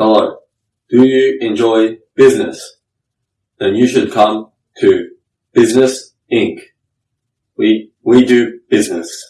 Hello. Do you enjoy business? Then you should come to Business Inc. We, we do business.